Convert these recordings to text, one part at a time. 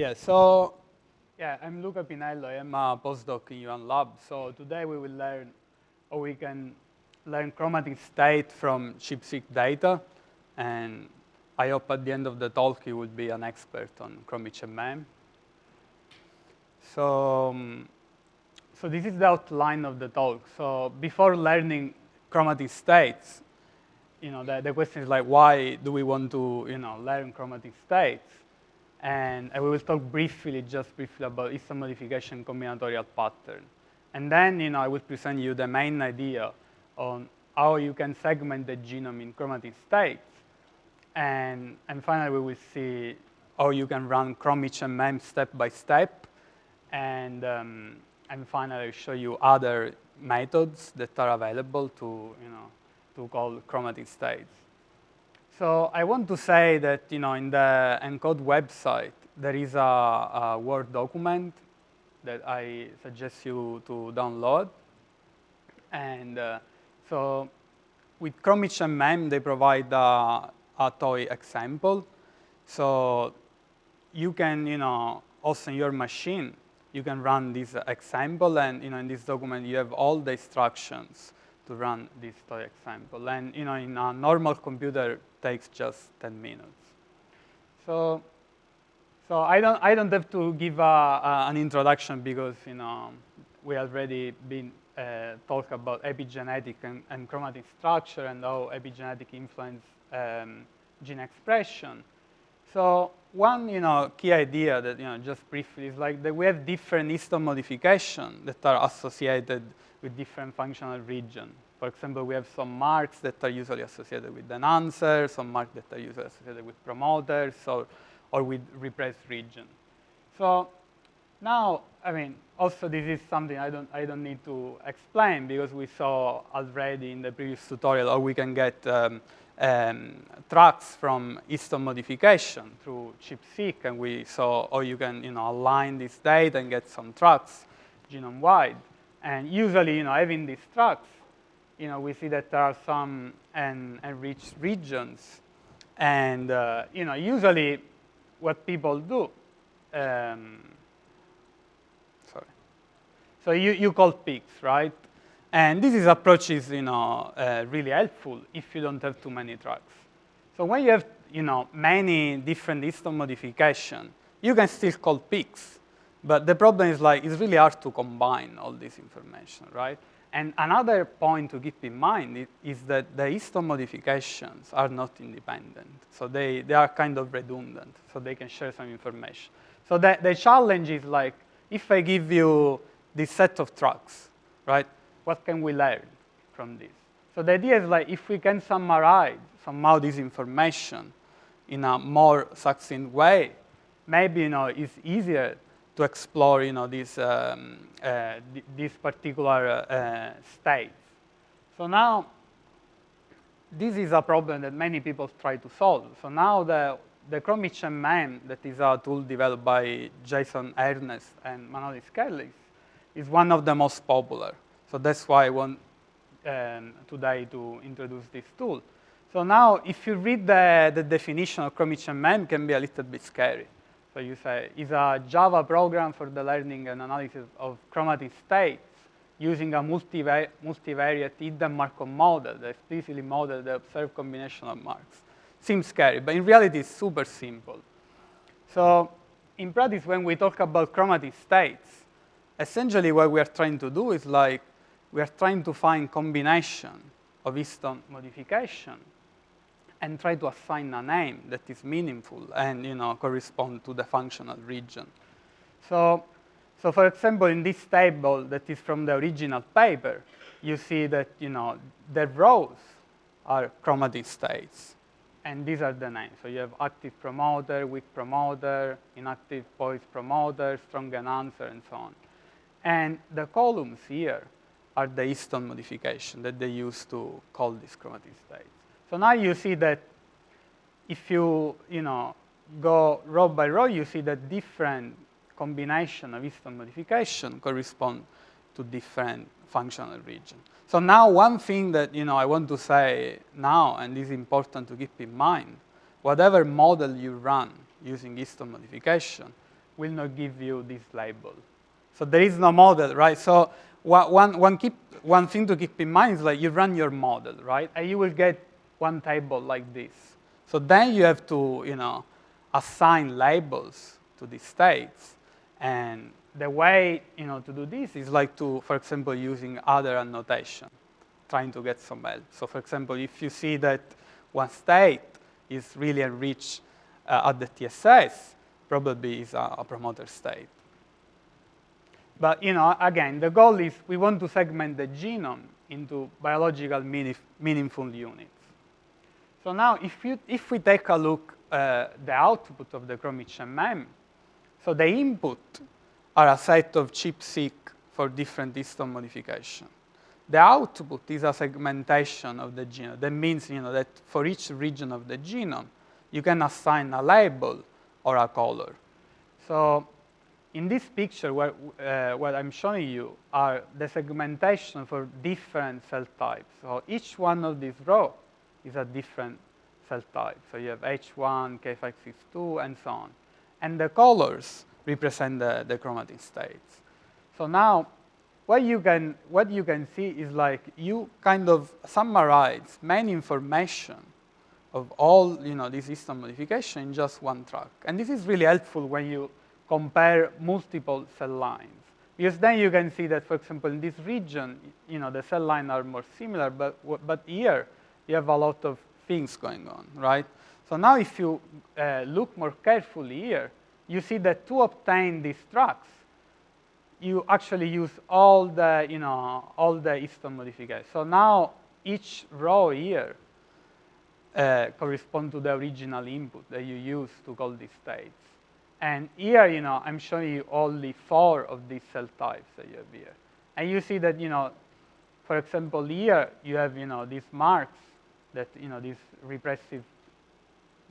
Yeah, so yeah, I'm Luca Pinello. I'm a postdoc in Yuan Lab. So today we will learn, or we can learn chromatin state from ChIP-seq data. And I hope at the end of the talk you will be an expert on ChromHMM. So, um, so this is the outline of the talk. So before learning chromatin states, you know, the, the question is like, why do we want to, you know, learn chromatin states? And we will talk briefly, just briefly about histone modification combinatorial pattern. And then, you know, I will present you the main idea on how you can segment the genome in chromatin states. And, and finally, we will see how you can run ChromHMM step by step. And, um, and finally, I'll show you other methods that are available to, you know, to call chromatin states. So I want to say that you know in the ENCODE website there is a, a Word document that I suggest you to download. And uh, so with ChromHMM they provide a, a toy example. So you can you know also in your machine you can run this example and you know in this document you have all the instructions to run this toy example. And you know, in a normal computer, takes just 10 minutes. So, so I don't, I don't have to give a, a, an introduction because you know we already been uh, talk about epigenetic and, and, chromatin structure and how epigenetic influence um, gene expression. So one you know key idea that you know just briefly is like that we have different histone modification that are associated with different functional regions. For example, we have some marks that are usually associated with enhancers, some marks that are usually associated with promoters, or, or with repressed region. So now, I mean, also this is something I don't, I don't need to explain because we saw already in the previous tutorial, how we can get um, um, tracks from histone modification through ChIP-seq, and we saw how you can, you know, align this data and get some tracks genome-wide. And usually, you know, having these tracks, you know, we see that there are some enriched regions. And, uh, you know, usually what people do, um, sorry. So you, you call peaks, right? And this is approach is, you know, uh, really helpful if you don't have too many tracks. So when you have, you know, many different histone modification, you can still call peaks. But the problem is like, it's really hard to combine all this information, right? And another point to keep in mind is that the histone modifications are not independent. So they, they are kind of redundant, so they can share some information. So the, the challenge is like, if I give you this set of tracks, right, what can we learn from this? So the idea is like, if we can summarize somehow this information in a more succinct way, maybe you know, it's easier to explore, you know, this, um, uh, this particular uh, state. So now, this is a problem that many people try to solve. So now the, the ChromHMM, that is a tool developed by Jason Ernst and Manolis Kellis, is one of the most popular. So that's why I want um, today to introduce this tool. So now, if you read the, the definition of ChromHMM, can be a little bit scary. So you say it's a Java program for the learning and analysis of chromatin states using a multivariate, multivariate hidden Markov model that explicitly model the observed combination of marks. Seems scary, but in reality it's super simple. So in practice, when we talk about chromatin states, essentially what we are trying to do is like we are trying to find combination of histone modification and try to assign a name that is meaningful and you know, correspond to the functional region. So, so for example, in this table that is from the original paper, you see that you know, the rows are chromatin states. And these are the names. So you have active promoter, weak promoter, inactive poised promoter, strong enhancer, and so on. And the columns here are the histone modification that they use to call these chromatin states. So now you see that if you, you know, go row by row, you see that different combination of histone modification correspond to different functional region. So now one thing that you know, I want to say now, and is important to keep in mind, whatever model you run using histone modification will not give you this label. So there is no model, right? So one, one, keep, one thing to keep in mind is like you run your model, right? And you will get one table like this. So then you have to, you know, assign labels to these states. And the way, you know, to do this is like to, for example, using other annotation, trying to get some help. So for example, if you see that one state is really enriched uh, at the TSS, probably is a, a promoter state. But you know, again, the goal is we want to segment the genome into biological meaningful units. So now, if, you, if we take a look uh, the output of the ChromHMM, so the input are a set of ChIP-seq for different histone modification. The output is a segmentation of the genome. That means you know, that for each region of the genome, you can assign a label or a color. So in this picture, uh, what I'm showing you are the segmentation for different cell types. So each one of these rows is a different cell type. So you have H1, K562, and so on. And the colors represent the, the chromatin states. So now, what you, can, what you can see is like you kind of summarize main information of all you know, this histone modification in just one track. And this is really helpful when you compare multiple cell lines. Because then you can see that, for example, in this region, you know, the cell lines are more similar, but, but here you have a lot of things going on, right? So now if you uh, look more carefully here, you see that to obtain these tracks, you actually use all the, you know, all the histone modifiers. So now each row here uh, correspond to the original input that you use to call these states. And here, you know, I'm showing you only four of these cell types that you have here. And you see that, you know, for example, here you have, you know, these marks that, you know, this repressive,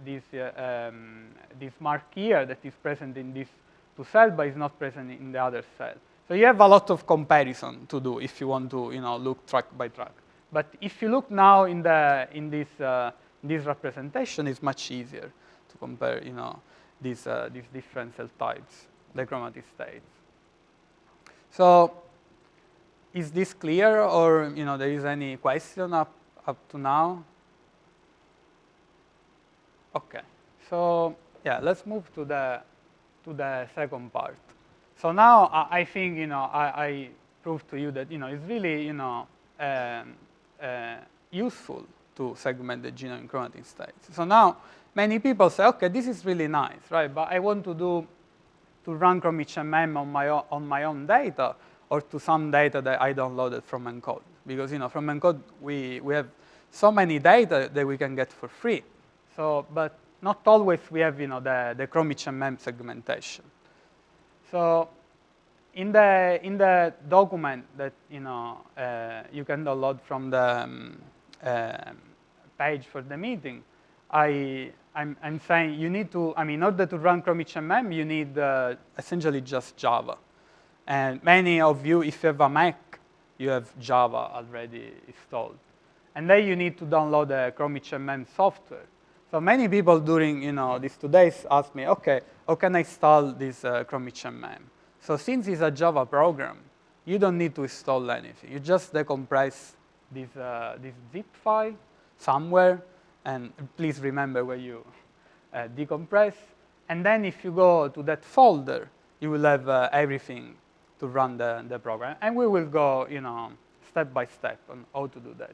this, uh, um, this mark here that is present in this two cell but is not present in the other cell. So you have a lot of comparison to do if you want to, you know, look track by track. But if you look now in, the, in this, uh, this representation, it's much easier to compare, you know, these, uh, these different cell types, the chromatin states. So is this clear or, you know, there is any question up, up to now? Okay, so yeah, let's move to the, to the second part. So now I, I think, you know, I, I proved to you that, you know, it's really, you know, um, uh, useful to segment the genome in chromatin states. So now many people say, okay, this is really nice, right? But I want to do to run ChromHMM on my own, on my own data or to some data that I downloaded from ENCODE. Because you know, from ENCODE we, we have so many data that we can get for free. So, but not always we have you know, the, the ChromHMM segmentation. So in the, in the document that you, know, uh, you can download from the um, uh, page for the meeting, I, I'm, I'm, saying you need to, I mean, in order to run ChromHMM, you need uh, essentially just Java. And many of you, if you have a Mac, you have Java already installed. And then you need to download the ChromHMM software. So many people during you know, these two days ask me, okay, how can I install this uh, ChromHMM? So since it's a Java program, you don't need to install anything. You just decompress this, uh, this zip file somewhere, and please remember where you uh, decompress. And then if you go to that folder, you will have uh, everything to run the, the program. And we will go, you know, step by step on how to do that.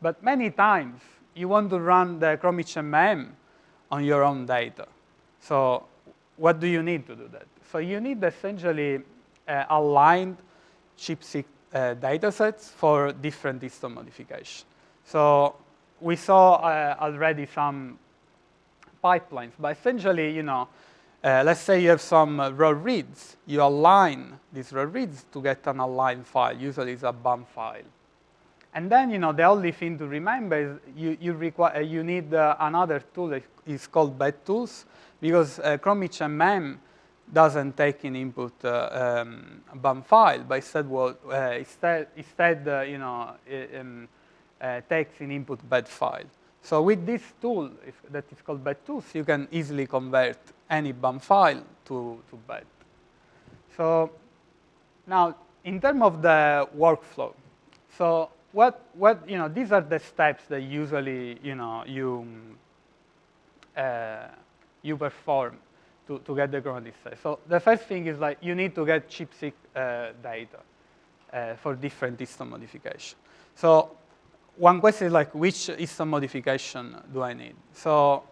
But many times, you want to run the ChromHMM on your own data. So what do you need to do that? So you need essentially uh, aligned ChIP-seq uh, data sets for different histone modification. So we saw uh, already some pipelines, but essentially, you know, uh, let's say you have some uh, raw reads. You align these raw reads to get an aligned file. Usually it's a BAM file. And then, you know, the only thing to remember is you, you, require, uh, you need uh, another tool that is called BedTools because uh, ChromHMM doesn't take in input uh, um, BAM file, but instead, well, uh, instead, instead uh, you know, um, uh, takes in input bed file. So with this tool if, that is called BedTools, you can easily convert any BAM file to, to bed. So now, in terms of the workflow, so what, what, you know, these are the steps that usually, you know, you, uh, you perform to, to get the chromatin state. So the first thing is like you need to get ChIP-seq uh, data uh, for different histone modification. So one question is like, which histone modification do I need? So,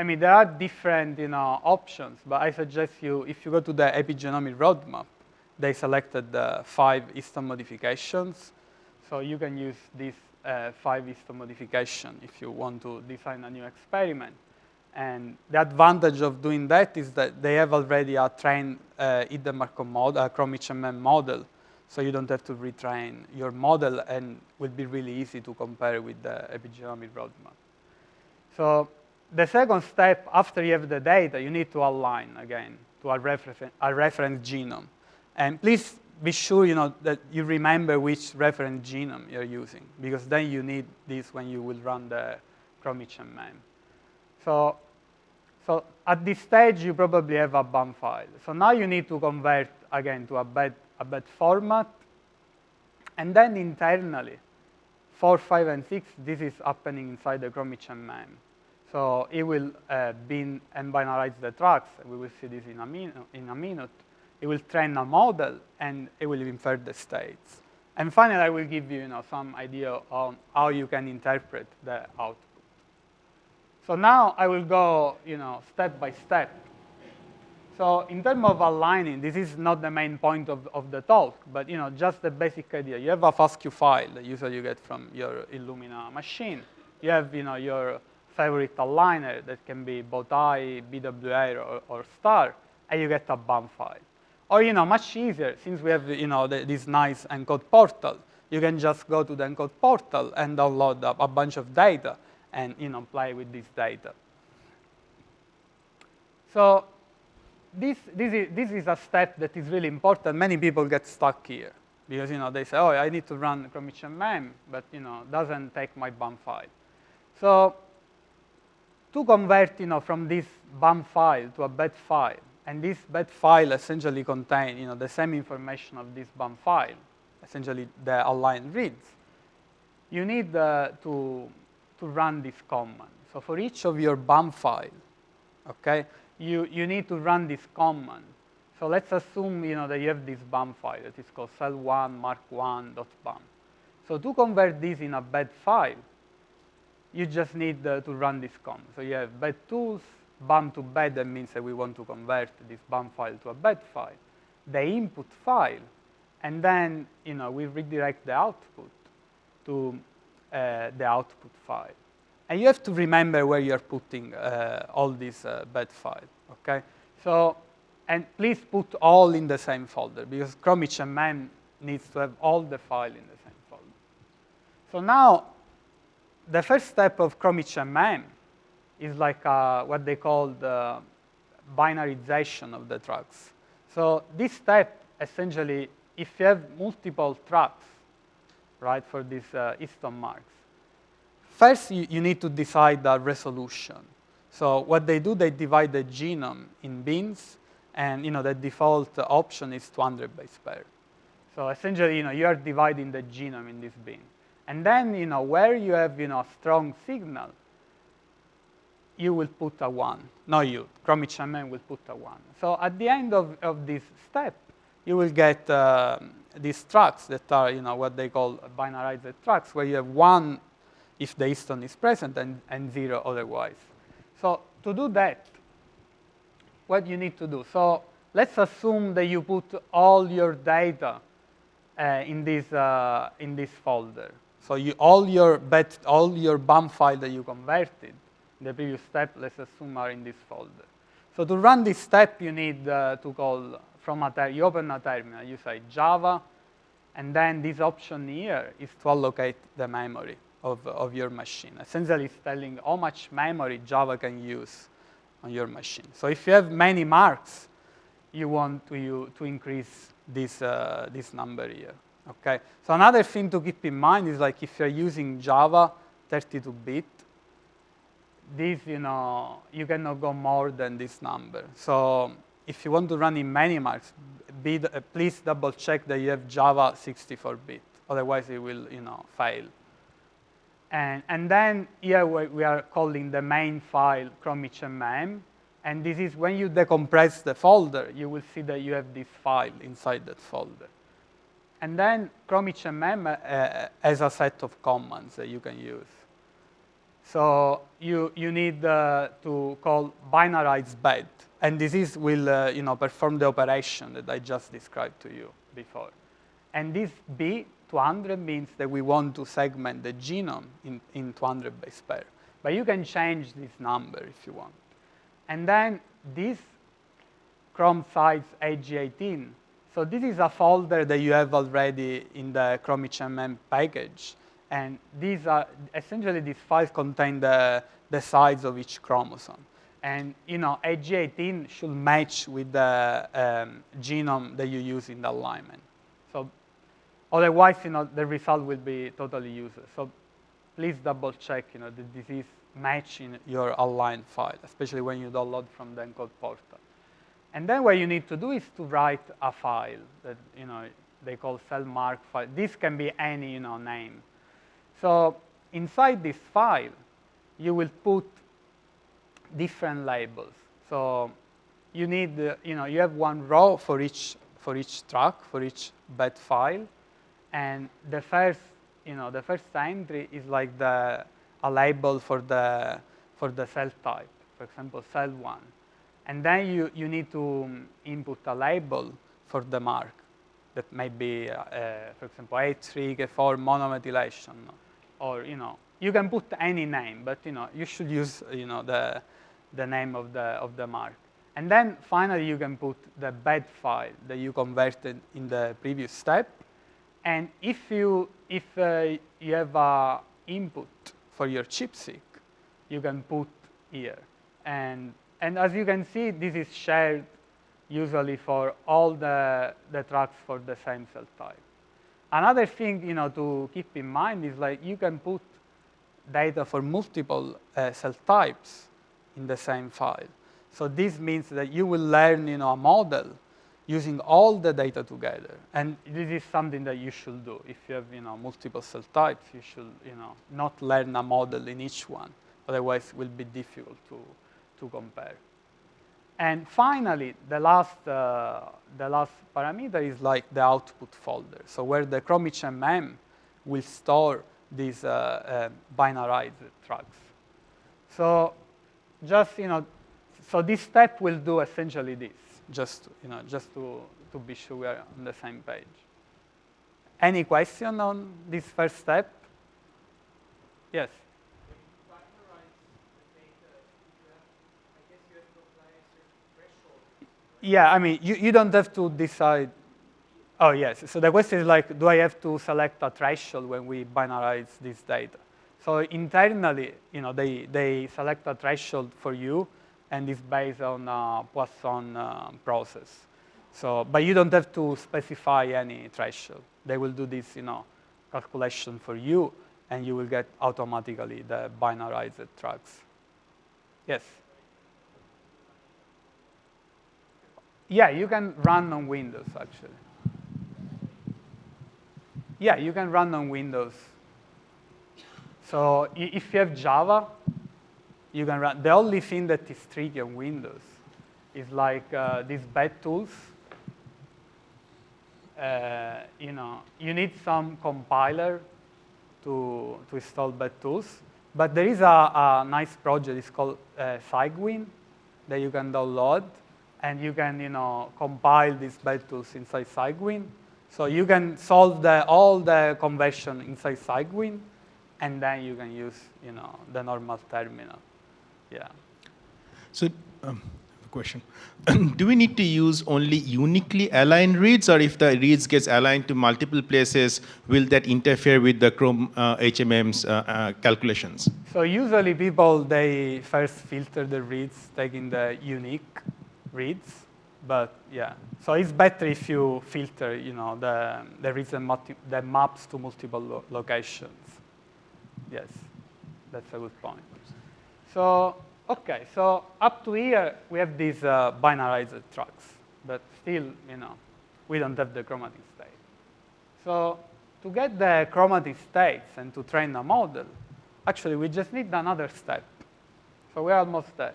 I mean, there are different, you know, options, but I suggest you, if you go to the epigenomic roadmap, they selected the five histone modifications. So you can use these uh, five histone modification if you want to design a new experiment. And the advantage of doing that is that they have already a trained uh, hidden Markov model, a ChromiHMM model, so you don't have to retrain your model and will be really easy to compare with the epigenomic roadmap. So the second step, after you have the data, you need to align again to a, refer a reference genome. And please be sure you know, that you remember which reference genome you're using, because then you need this when you will run the ChromiHMM. So, so at this stage, you probably have a BAM file. So now you need to convert, again, to a bed, a bed format. And then internally, 4, 5, and 6, this is happening inside the ChromiHMM. So it will uh, bin and binarize the tracks. We will see this in a, in a minute. It will train a model, and it will infer the states. And finally, I will give you, you know, some idea on how you can interpret the output. So now I will go, you know, step by step. So in terms of aligning, this is not the main point of, of the talk, but you know, just the basic idea. You have a FASTQ file that usually you get from your Illumina machine. You have, you know, your favorite aligner that can be Bowtie, BWA, or, or star, and you get a BAM file. Or, you know, much easier, since we have, you know, the, this nice ENCODE portal, you can just go to the ENCODE portal and download a, a bunch of data and you know, play with this data. So this, this, is, this is a step that is really important. Many people get stuck here because you know, they say, oh, I need to run ChromiHMM, but you know, doesn't take my BAM file. So to convert you know, from this BAM file to a bed file, and this bed file essentially contains you know, the same information of this BAM file, essentially the aligned reads, you need uh, to to run this command. So for each of your BAM file, okay, you, you need to run this command. So let's assume you know, that you have this BAM file that is called cell1 mark1.bam. So to convert this in a bed file, you just need uh, to run this command. So you have bed tools, BAM to bed, that means that we want to convert this BAM file to a bed file, the input file, and then you know, we redirect the output to uh, the output file. And you have to remember where you're putting uh, all these uh, bed files, okay? So, and please put all in the same folder because ChromiHMM needs to have all the file in the same folder. So now, the first step of ChromiHMM is like uh, what they call the binarization of the tracks. So this step, essentially, if you have multiple tracks, right, for these uh, marks. First, you, you need to decide the resolution. So what they do, they divide the genome in bins, and you know the default option is 200 base pair. So essentially, you know, you are dividing the genome in this bin. And then, you know, where you have, you know, strong signal, you will put a one. No, you, ChromiHMM will put a one. So at the end of, of this step, you will get uh, these tracks that are, you know, what they call binarized tracks, where you have one if the histone is present and, and zero otherwise. So to do that, what you need to do? So let's assume that you put all your data uh, in this uh, in this folder. So you, all your bet, all your BAM file that you converted in the previous step, let's assume are in this folder. So to run this step, you need uh, to call from a you open a terminal, you say Java, and then this option here is to allocate the memory of, of your machine. Essentially, it's telling how much memory Java can use on your machine. So if you have many marks, you want to, you, to increase this, uh, this number here. Okay. So another thing to keep in mind is like if you're using Java 32-bit, this, you know, you cannot go more than this number. So if you want to run in Minimax, be uh, please double check that you have Java 64-bit. Otherwise, it will you know, fail. And, and then here we are calling the main file chromHMM. And this is when you decompress the folder, you will see that you have this file inside that folder. And then chromHMM uh, has a set of commands that you can use. So you, you need uh, to call binarize bed. And this is, will uh, you know, perform the operation that I just described to you before. And this B200 means that we want to segment the genome in, in 200 base pair. But you can change this number if you want. And then this Chrome size hg18. So this is a folder that you have already in the chromHMM package. And these are, essentially these files contain the, the size of each chromosome. And you know, hg18 should match with the um, genome that you use in the alignment. So otherwise, you know, the result will be totally useless. So please double check, you know, the disease match in your aligned file, especially when you download from the ENCODE portal. And then what you need to do is to write a file that, you know, they call cell mark file. This can be any, you know, name. So inside this file, you will put different labels. So you need, uh, you know, you have one row for each for each track, for each bed file, and the first, you know, the first entry is like the a label for the for the cell type, for example, cell one, and then you you need to um, input a label for the mark that may be, uh, uh, for example, H3, K4 monomethylation, or you know, you can put any name, but you know, you should use you know the the name of the of the mark. And then finally, you can put the bed file that you converted in the previous step. And if you if uh, you have a input for your ChIP-seq, you can put here. And and as you can see, this is shared usually for all the the tracks for the same cell type. Another thing, you know, to keep in mind is like you can put data for multiple uh, cell types in the same file. So this means that you will learn, you know, a model using all the data together. And this is something that you should do. If you have, you know, multiple cell types, you should, you know, not learn a model in each one. Otherwise, it will be difficult to, to compare. And finally, the last, uh, the last parameter is like the output folder. So where the chromHMM will store these uh, uh, binarized tracks. So just, you know, so this step will do essentially this, just, you know, just to, to be sure we are on the same page. Any question on this first step? Yes? Yeah, I mean, you, you don't have to decide. Oh, yes. So the question is like, do I have to select a threshold when we binarize this data? So internally, you know, they, they select a threshold for you, and it's based on a Poisson uh, process. So, but you don't have to specify any threshold. They will do this, you know, calculation for you, and you will get automatically the binarized tracks. Yes? Yeah, you can run on Windows, actually. Yeah, you can run on Windows. So if you have Java, you can run. The only thing that is tricky on Windows is like uh, these bed tools. Uh, you know, you need some compiler to, to install bed tools. But there is a, a nice project, it's called uh, Cygwin, that you can download. And you can, you know, compile these bed tools inside Cygwin. So you can solve the, all the conversion inside Cygwin and then you can use you know the normal terminal. Yeah. So, um, question: Do we need to use only uniquely aligned reads, or if the reads gets aligned to multiple places, will that interfere with the Chrome uh, HMM's uh, uh, calculations? So usually people they first filter the reads taking the unique reads, but yeah. So it's better if you filter, you know, the the reads that maps to multiple lo locations. Yes, that's a good point. So, Okay, so up to here, we have these uh, binarized tracks, but still, you know, we don't have the chromatin state. So to get the chromatin states and to train a model, actually, we just need another step. So we're almost there.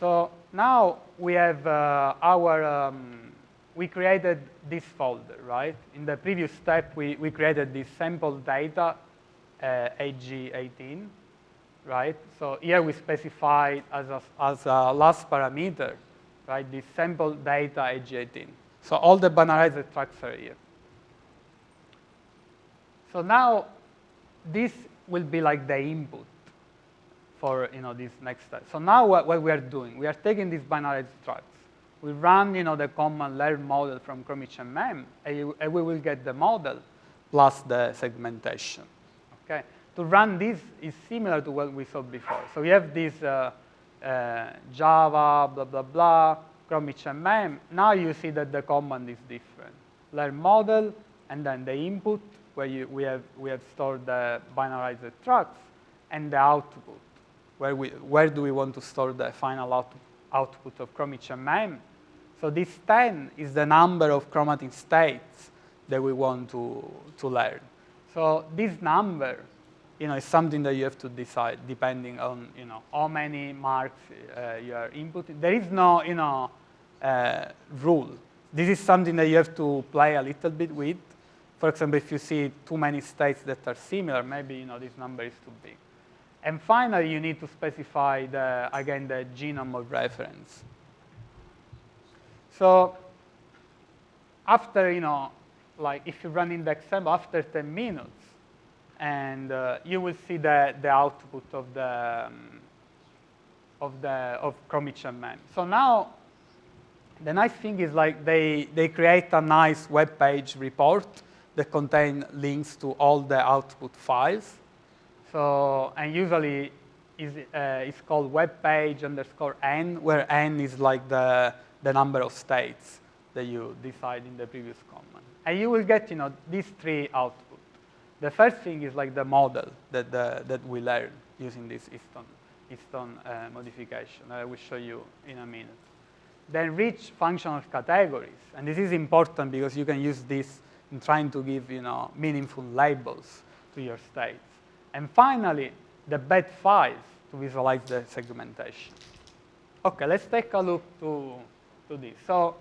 So now we have uh, our, um, we created this folder, right? In the previous step, we, we created this sample data, uh, hg18, right? So here we specify as a, as a last parameter, right, this sample data hg18. So all the binarized tracks are here. So now this will be like the input for you know, this next step. So now what, what we are doing, we are taking these binarized tracks. We run you know, the common learn model from ChromHMM, and, and we will get the model plus the segmentation. Okay? To run this is similar to what we saw before. So we have this uh, uh, Java, blah, blah, blah, ChromHMM. Now you see that the command is different. Learn model, and then the input, where you, we, have, we have stored the binarized tracks, and the output where, we, where do we want to store the final out, output of ChromHMM. So this 10 is the number of chromatin states that we want to, to learn. So this number you know, is something that you have to decide depending on you know, how many marks uh, you are inputting. There is no you know, uh, rule. This is something that you have to play a little bit with. For example, if you see too many states that are similar, maybe you know, this number is too big. And finally, you need to specify, the, again, the genome of reference. So after, you know, like if you run in the example after 10 minutes, and uh, you will see the, the output of the, um, of the, of ChromHMM. So now, the nice thing is like they, they create a nice web page report that contain links to all the output files. So, and usually is, uh, it's called web page underscore n, where n is like the, the number of states that you decide in the previous command. And you will get, you know, these three outputs. The first thing is like the model that, the, that we learn using this histone, histone uh, modification. I will show you in a minute. Then rich functional categories. And this is important because you can use this in trying to give, you know, meaningful labels to your states. And finally, the bed files to visualize the segmentation. Okay, let's take a look to, to this. So,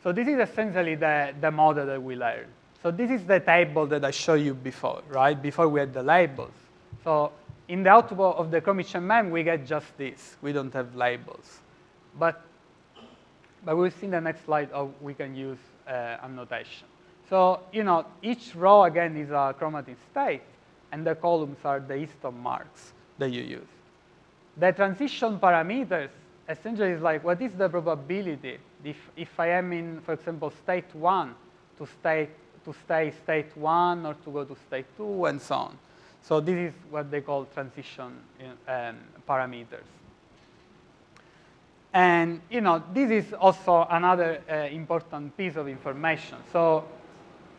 so this is essentially the, the model that we learned. So this is the table that I showed you before, right? Before we had the labels. So in the output of the ChromHMM, we get just this. We don't have labels. But, but we'll see in the next slide how we can use uh, annotation. So, you know, each row, again, is a chromatin state and the columns are the histone marks that you use. The transition parameters essentially is like what is the probability if, if I am in, for example, state one to state to stay state one or to go to state two and so on. So this is what they call transition um, parameters. And you know, this is also another uh, important piece of information. So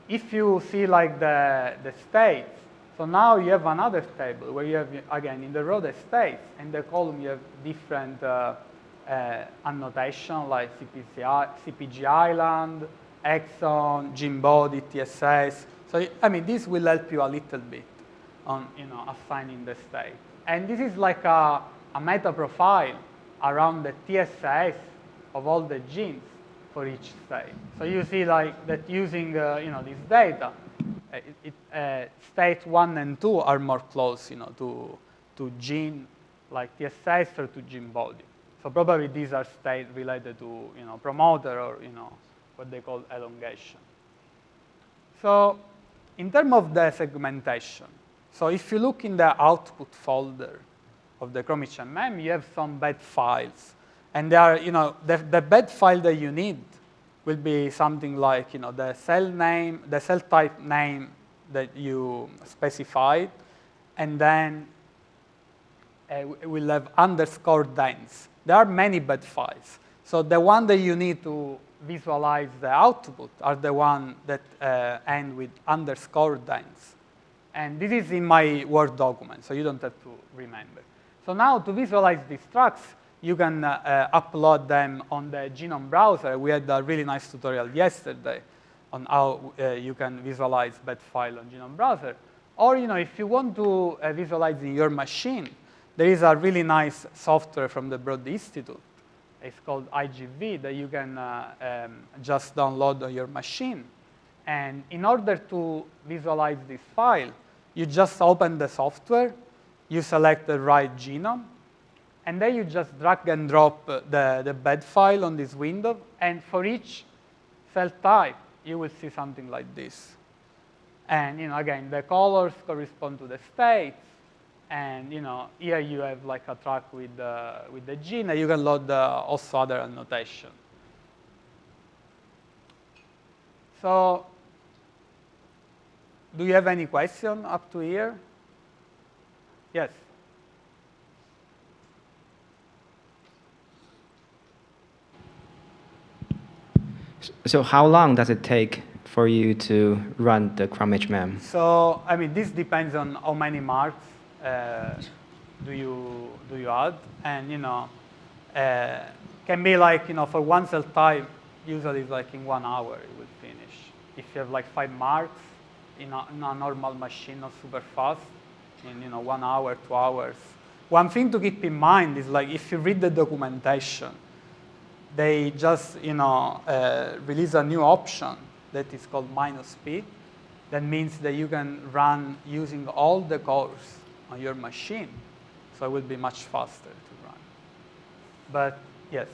if you see like the, the states, so now you have another table where you have, again, in the row the states, and the column you have different uh, uh, annotation like CPC, CPG island, exon, gene body, TSS. So, I mean, this will help you a little bit on, you know, assigning the state. And this is like a, a meta profile around the TSS of all the genes for each state. So you see like that using, uh, you know, this data, it, it, uh, state one and two are more close, you know, to, to gene like TSS or to gene body. So probably these are state related to, you know, promoter or, you know, what they call elongation. So in terms of the segmentation, so if you look in the output folder of the ChromHMM, you have some bed files. And they are, you know, the, the bed file that you need will be something like you know, the cell name, the cell type name that you specified, and then uh, we'll have underscore dense. There are many bed files. So the one that you need to visualize the output are the one that uh, end with underscore dense. And this is in my Word document, so you don't have to remember. So now to visualize these tracks, you can uh, uh, upload them on the genome browser. We had a really nice tutorial yesterday on how uh, you can visualize that file on genome browser. Or you know, if you want to visualize in your machine, there is a really nice software from the Broad Institute. It's called IGV that you can um, just download on your machine. And in order to visualize this file, you just open the software, you select the right genome, and then you just drag and drop the, the bed file on this window, and for each cell type, you will see something like this. And you know, again, the colors correspond to the states, and you know, here you have like a track with the, with the gene, and you can load the, also other annotation. So do you have any question up to here? Yes. So how long does it take for you to run the ChromHMM? So, I mean, this depends on how many marks uh, do you do you add, and you know, uh, can be like you know for one cell type, usually it's like in one hour it will finish. If you have like five marks in a, in a normal machine, not super fast, in you know one hour, two hours. One thing to keep in mind is like if you read the documentation, they just you know uh, release a new option that is called minus p. That means that you can run using all the cores on your machine, so it will be much faster to run. But yes.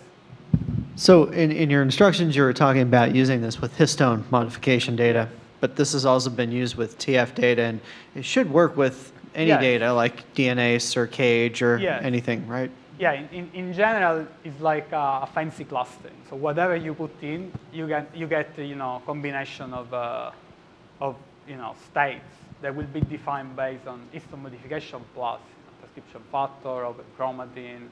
So in, in your instructions, you were talking about using this with histone modification data, but this has also been used with TF data, and it should work with any Yes. data like DNase or CAGE or Yes. anything, right? Yeah, in, in, general, it's like a, a fancy clustering. So whatever you put in, you get, you get you know, combination of, uh, of you know, states that will be defined based on histone modification plus transcription factor, open chromatin.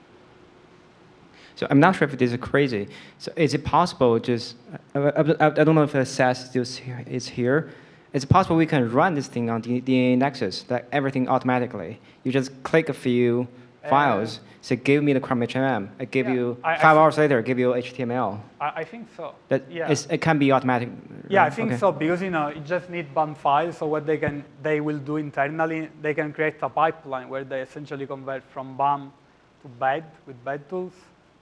So I'm not sure if this is crazy. So is it possible just, I, I, I don't know if SAS is here- is here. Is it possible we can run this thing on the Nexus, like everything automatically? You just click a few files, So give me the ChromHMM, I give Yeah, you, I- I five see. hours later, give you HTML. I, I think so. That yeah. is- it can be automatic. Yeah, I think Okay. so because you know you just need BAM files. So what they can they will do internally, they can create a pipeline where they essentially convert from BAM to BED with BED tools,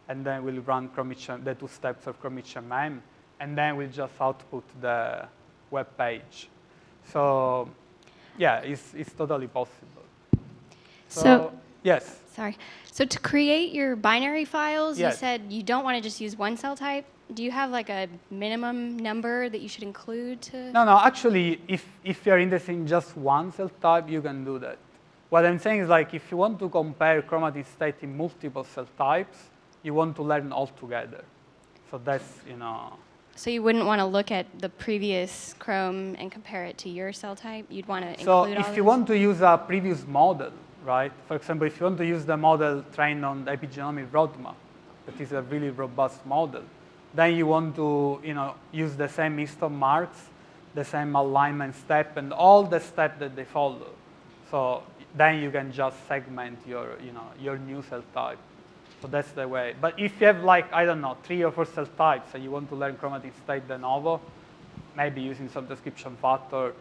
and then we'll run ChromHM, the two steps of ChromHMM, and then we'll just output the web page. So yeah, it's it's totally possible. So- yes, Sorry. So to create your binary files, Yes. you said you don't want to just use one cell type. Do you have like a minimum number that you should include to? No, no, actually, if, if you're interested in just one cell type, you can do that. What I'm saying is like if you want to compare chromatin state in multiple cell types, you want to learn all together. So that's, you know, So you wouldn't want to look at the previous Chrome and compare it to your cell type. You'd want to so include all if you want to use a previous model, right? For example, if you want to use the model trained on the epigenomic roadmap, that is a really robust model, then you want to, you know, use the same histone marks, the same alignment step, and all the steps that they follow. So then you can just segment your, you know, your new cell type. So that's the way. But if you have like, I don't know, three or four cell types and you want to learn chromatin state de novo, maybe using some transcription factor,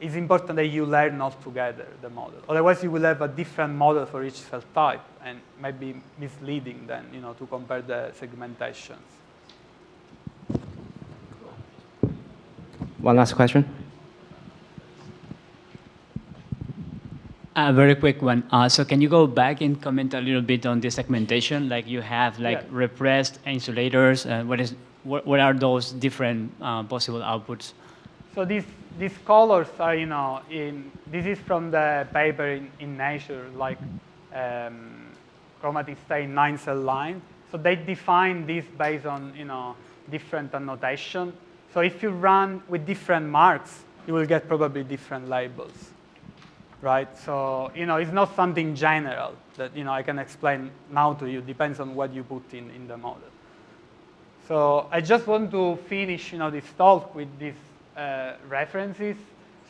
it's important that you learn all together the model. Otherwise, you will have a different model for each cell type and maybe misleading then, you know, to compare the segmentations. One last question. A very quick one. Uh, so can you go back and comment a little bit on the segmentation? Like you have like Yeah. repressed insulators. Uh, what is what, what are those different uh, possible outputs? So these, these colors are, you know, in, this is from the paper in, in Nature, like um, chromatin state nine cell line. So they define this based on, you know, different annotation. So if you run with different marks, you will get probably different labels, right? So, you know, it's not something general that, you know, I can explain now to you. Depends on what you put in, in the model. So I just want to finish, you know, this talk with uh, references.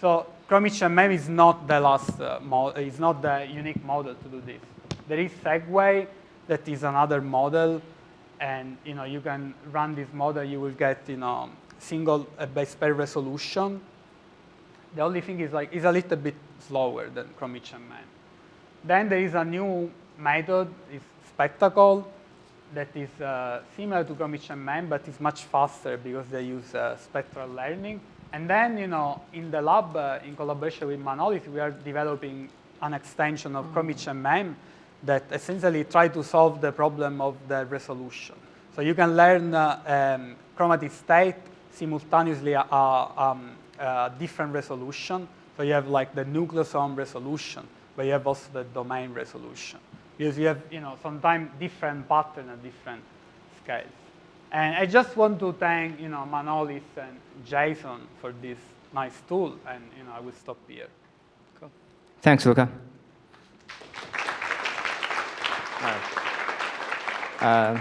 So ChromHMM is not the last uh, model, it's not the unique model to do this. There is Segway, that is another model, and you know you can run this model. You will get you know single uh, base pair resolution. The only thing is like it's a little bit slower than Chrome HMM. Then there is a new method, is Spectacle, that is uh, similar to Chrome HMM, but is much faster because they use uh, spectral learning. And then, you know, in the lab, uh, in collaboration with Manolis, we are developing an extension of Chrome HMM that essentially try to solve the problem of the resolution. So you can learn uh, um, chromatin state simultaneously at um, a different resolution. So you have like the nucleosome resolution, but you have also the domain resolution. Because you have, you know, sometimes different pattern at different scales. And I just want to thank, you know, Manolis and Jason for this nice tool, and, you know, I will stop here. Cool. Thanks, Luca. Uh,